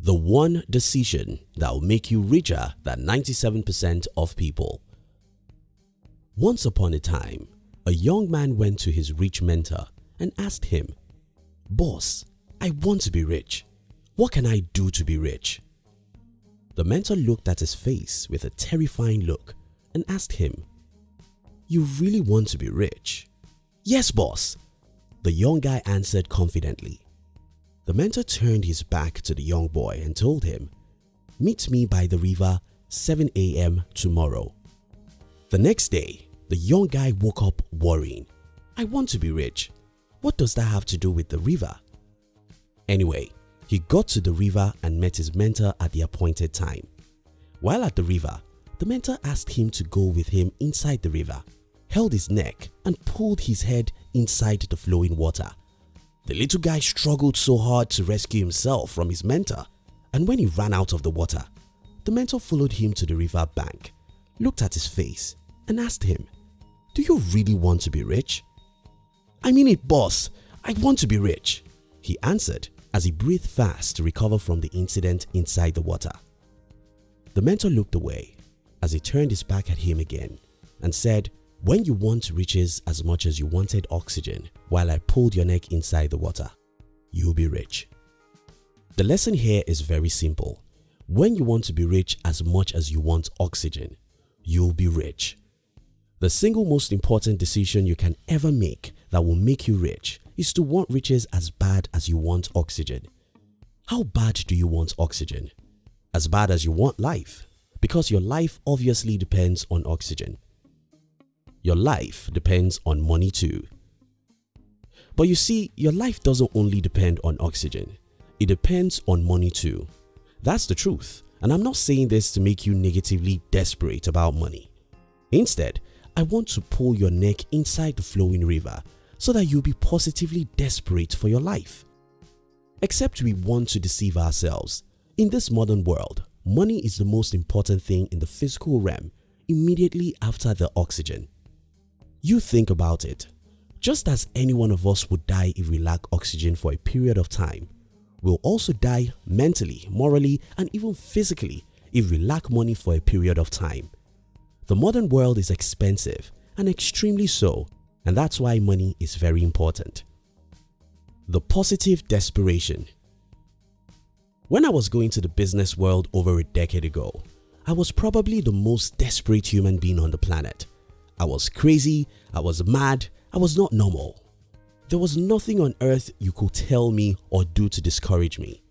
The one decision that will make you richer than 97% of people. Once upon a time, a young man went to his rich mentor and asked him, Boss, I want to be rich. What can I do to be rich? The mentor looked at his face with a terrifying look and asked him, You really want to be rich? Yes boss, the young guy answered confidently. The mentor turned his back to the young boy and told him, Meet me by the river 7 am tomorrow. The next day, the young guy woke up worrying. I want to be rich. What does that have to do with the river? Anyway, he got to the river and met his mentor at the appointed time. While at the river, the mentor asked him to go with him inside the river, held his neck and pulled his head inside the flowing water. The little guy struggled so hard to rescue himself from his mentor and when he ran out of the water, the mentor followed him to the river bank, looked at his face and asked him, Do you really want to be rich? I mean it boss, I want to be rich, he answered as he breathed fast to recover from the incident inside the water. The mentor looked away as he turned his back at him again and said, When you want riches as much as you wanted oxygen while I pulled your neck inside the water, you'll be rich. The lesson here is very simple. When you want to be rich as much as you want oxygen, you'll be rich. The single most important decision you can ever make that will make you rich is to want riches as bad as you want oxygen. How bad do you want oxygen? As bad as you want life because your life obviously depends on oxygen. Your life depends on money too. But you see, your life doesn't only depend on oxygen. It depends on money too. That's the truth and I'm not saying this to make you negatively desperate about money. Instead, I want to pull your neck inside the flowing river so that you'll be positively desperate for your life. Except we want to deceive ourselves. In this modern world, money is the most important thing in the physical realm immediately after the oxygen. You think about it. Just as any one of us would die if we lack oxygen for a period of time, we'll also die mentally, morally and even physically if we lack money for a period of time. The modern world is expensive and extremely so and that's why money is very important. The positive desperation When I was going to the business world over a decade ago, I was probably the most desperate human being on the planet. I was crazy, I was mad, I was not normal. There was nothing on earth you could tell me or do to discourage me.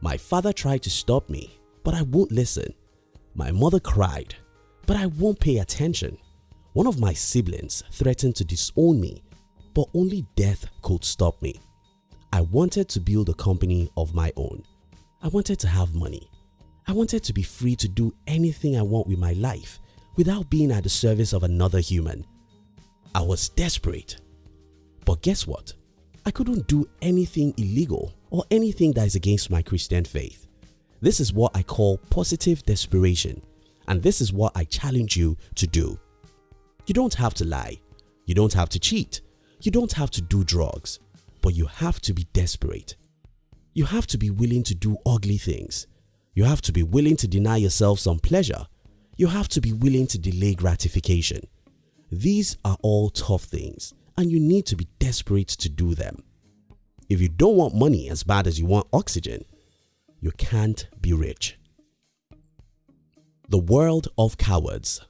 My father tried to stop me, but I won't listen. My mother cried, but I won't pay attention. One of my siblings threatened to disown me but only death could stop me. I wanted to build a company of my own. I wanted to have money. I wanted to be free to do anything I want with my life without being at the service of another human. I was desperate. But guess what? I couldn't do anything illegal or anything that is against my Christian faith. This is what I call positive desperation and this is what I challenge you to do. You don't have to lie. You don't have to cheat. You don't have to do drugs. But you have to be desperate. You have to be willing to do ugly things. You have to be willing to deny yourself some pleasure. You have to be willing to delay gratification. These are all tough things and you need to be desperate to do them. If you don't want money as bad as you want oxygen, you can't be rich. The world of cowards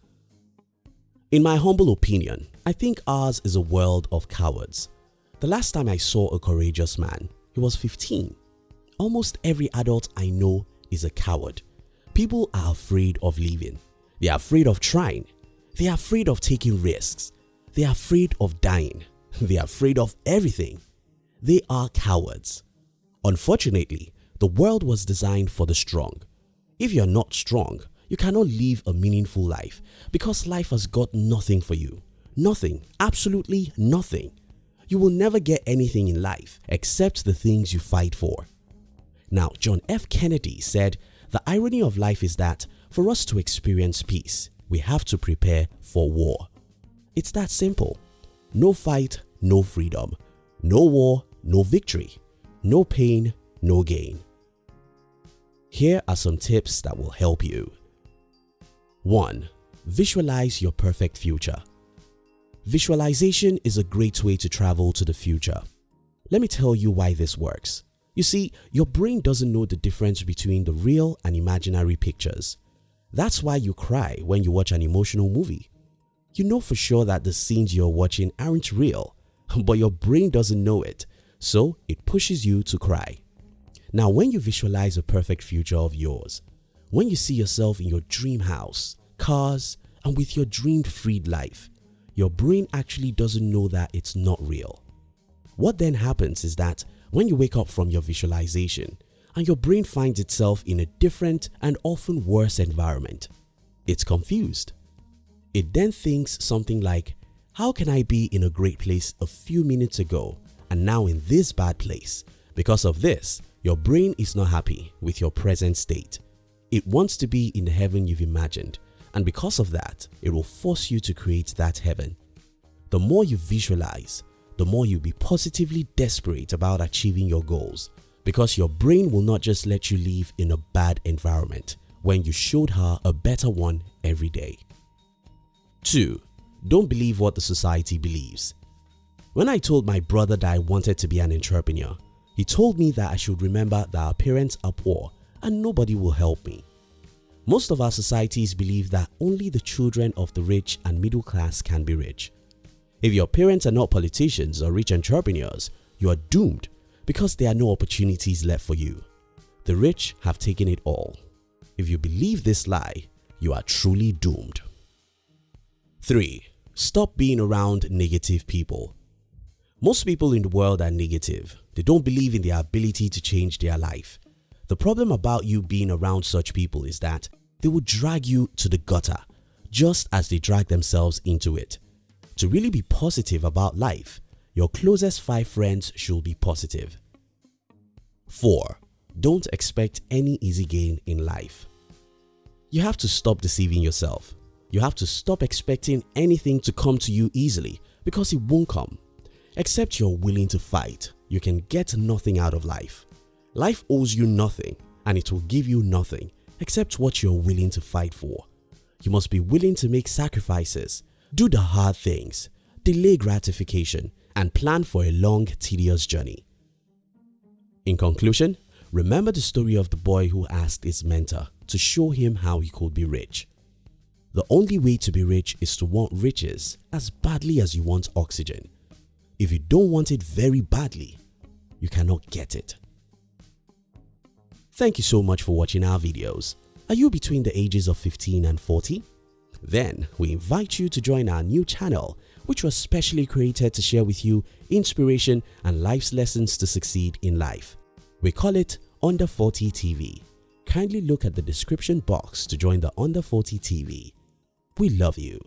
in my humble opinion, I think ours is a world of cowards. The last time I saw a courageous man, he was 15. Almost every adult I know is a coward. People are afraid of living. They are afraid of trying. They are afraid of taking risks. They are afraid of dying. They are afraid of everything. They are cowards. Unfortunately, the world was designed for the strong. If you are not strong, you cannot live a meaningful life because life has got nothing for you. Nothing, absolutely nothing. You will never get anything in life except the things you fight for. Now John F Kennedy said the irony of life is that for us to experience peace, we have to prepare for war. It's that simple. No fight, no freedom. No war, no victory. No pain, no gain. Here are some tips that will help you. 1. Visualize your perfect future. Visualization is a great way to travel to the future. Let me tell you why this works. You see, your brain doesn't know the difference between the real and imaginary pictures. That's why you cry when you watch an emotional movie. You know for sure that the scenes you're watching aren't real, but your brain doesn't know it, so it pushes you to cry. Now when you visualize a perfect future of yours, when you see yourself in your dream house, cars and with your dreamed freed life, your brain actually doesn't know that it's not real. What then happens is that when you wake up from your visualization and your brain finds itself in a different and often worse environment, it's confused. It then thinks something like, how can I be in a great place a few minutes ago and now in this bad place? Because of this, your brain is not happy with your present state. It wants to be in the heaven you've imagined and because of that, it will force you to create that heaven. The more you visualize, the more you'll be positively desperate about achieving your goals because your brain will not just let you live in a bad environment when you showed her a better one every day. 2. Don't believe what the society believes. When I told my brother that I wanted to be an entrepreneur, he told me that I should remember that our parents are poor and nobody will help me. Most of our societies believe that only the children of the rich and middle class can be rich. If your parents are not politicians or rich entrepreneurs, you are doomed because there are no opportunities left for you. The rich have taken it all. If you believe this lie, you are truly doomed. 3. Stop being around negative people. Most people in the world are negative. They don't believe in their ability to change their life. The problem about you being around such people is that they will drag you to the gutter just as they drag themselves into it. To really be positive about life, your closest 5 friends should be positive. 4. Don't expect any easy gain in life. You have to stop deceiving yourself. You have to stop expecting anything to come to you easily because it won't come. Except you're willing to fight, you can get nothing out of life. Life owes you nothing and it will give you nothing except what you're willing to fight for. You must be willing to make sacrifices, do the hard things, delay gratification and plan for a long tedious journey. In conclusion, remember the story of the boy who asked his mentor to show him how he could be rich. The only way to be rich is to want riches as badly as you want oxygen. If you don't want it very badly, you cannot get it. Thank you so much for watching our videos. Are you between the ages of 15 and 40? Then we invite you to join our new channel which was specially created to share with you inspiration and life's lessons to succeed in life. We call it Under 40 TV. Kindly look at the description box to join the Under 40 TV. We love you.